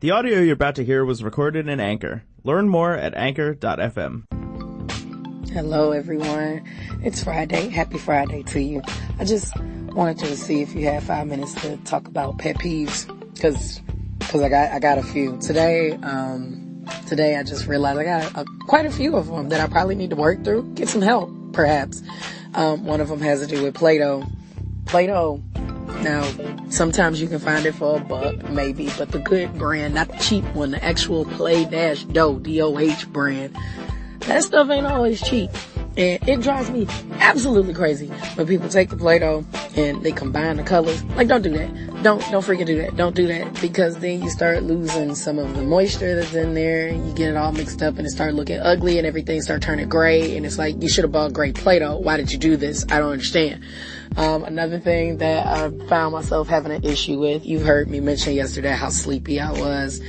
The audio you're about to hear was recorded in Anchor. Learn more at anchor.fm. Hello, everyone. It's Friday. Happy Friday to you. I just wanted to see if you had five minutes to talk about pet peeves, because because I got I got a few today. Um, today I just realized I got a, quite a few of them that I probably need to work through, get some help, perhaps. Um, one of them has to do with Play-Doh. Play-Doh. Now, sometimes you can find it for a buck, maybe, but the good brand, not the cheap one, the actual Play-Doh, D-O-H brand, that stuff ain't always cheap. And it drives me absolutely crazy when people take the Play-Doh and they combine the colors. Like, don't do that. Don't, don't freaking do that. Don't do that because then you start losing some of the moisture that's in there you get it all mixed up and it start looking ugly and everything start turning gray and it's like, you should have bought gray Play-Doh. Why did you do this? I don't understand. Um, another thing that I found myself having an issue with, you heard me mention yesterday how sleepy I was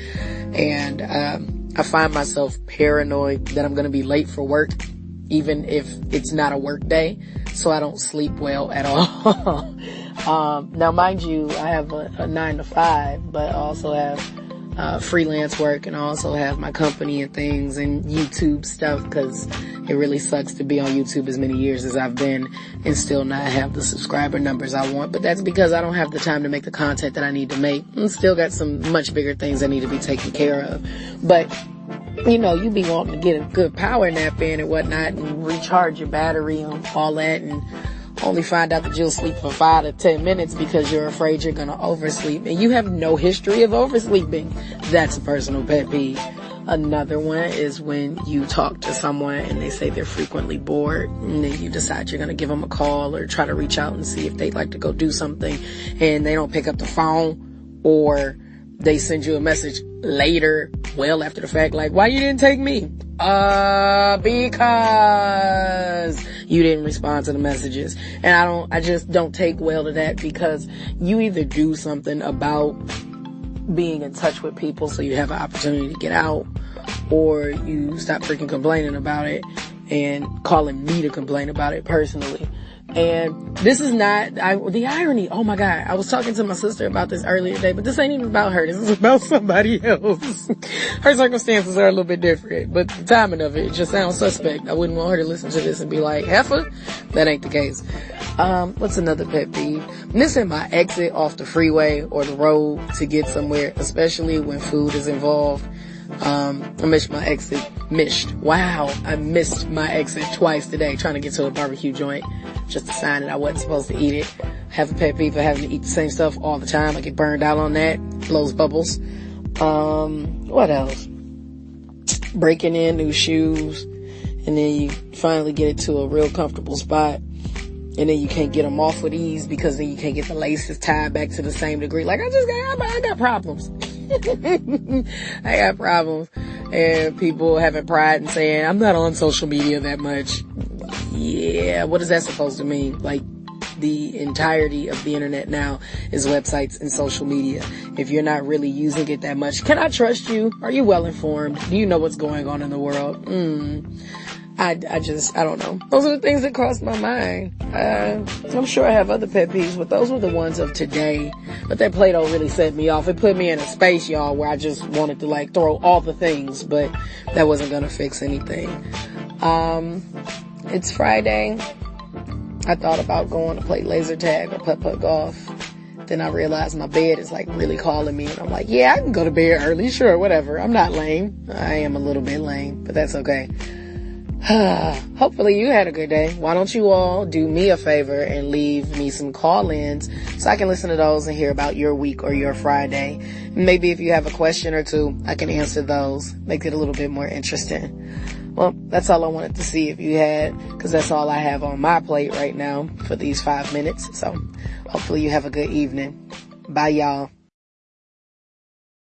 and, um, I find myself paranoid that I'm going to be late for work, even if it's not a work day. So I don't sleep well at all. um, now mind you, I have a, a, nine to five, but I also have uh, freelance work and I also have my company and things and YouTube stuff because it really sucks to be on YouTube as many years as I've been and still not have the subscriber numbers I want. But that's because I don't have the time to make the content that I need to make and still got some much bigger things that need to be taken care of. But you know, you be wanting to get a good power nap in and whatnot and recharge your battery and all that and only find out that you'll sleep for five to ten minutes because you're afraid you're gonna oversleep and you have no history of oversleeping. That's a personal pet peeve. Another one is when you talk to someone and they say they're frequently bored and then you decide you're going to give them a call or try to reach out and see if they'd like to go do something and they don't pick up the phone or they send you a message later, well after the fact, like, why you didn't take me? Uh, because you didn't respond to the messages. And I don't, I just don't take well to that because you either do something about being in touch with people so you have an opportunity to get out or you stop freaking complaining about it and calling me to complain about it personally. And this is not, I, the irony, oh my God, I was talking to my sister about this earlier today, but this ain't even about her. This is about somebody else. her circumstances are a little bit different, but the timing of it, just sounds suspect. I wouldn't want her to listen to this and be like, heifer? That ain't the case. Um, what's another pet peeve? Missing my exit off the freeway or the road to get somewhere, especially when food is involved. Um, I miss my exit. Missed. Wow. I missed my exit twice today trying to get to a barbecue joint. Just a sign that I wasn't supposed to eat it. Have a pet peeve for having to eat the same stuff all the time. I get burned out on that. Blows bubbles. Um, what else? Breaking in new shoes. And then you finally get it to a real comfortable spot. And then you can't get them off with ease because then you can't get the laces tied back to the same degree. Like I just got, I got problems. I got problems. And people having pride and saying, I'm not on social media that much. Yeah, what is that supposed to mean? Like, the entirety of the internet now is websites and social media. If you're not really using it that much, can I trust you? Are you well informed? Do you know what's going on in the world? Mm. I, I just, I don't know. Those are the things that cross my mind. Uh, I'm sure I have other pet peeves, but those were the ones of today. But that Play-Doh really set me off. It put me in a space, y'all, where I just wanted to like throw all the things, but that wasn't gonna fix anything. Um, it's Friday. I thought about going to play laser tag or putt-putt golf. Then I realized my bed is like really calling me and I'm like, yeah, I can go to bed early. Sure, whatever. I'm not lame. I am a little bit lame, but that's okay. Hopefully you had a good day. Why don't you all do me a favor and leave me some call-ins so I can listen to those and hear about your week or your Friday. Maybe if you have a question or two, I can answer those. Make it a little bit more interesting. Well, that's all I wanted to see if you had, cause that's all I have on my plate right now for these five minutes. So hopefully you have a good evening. Bye y'all.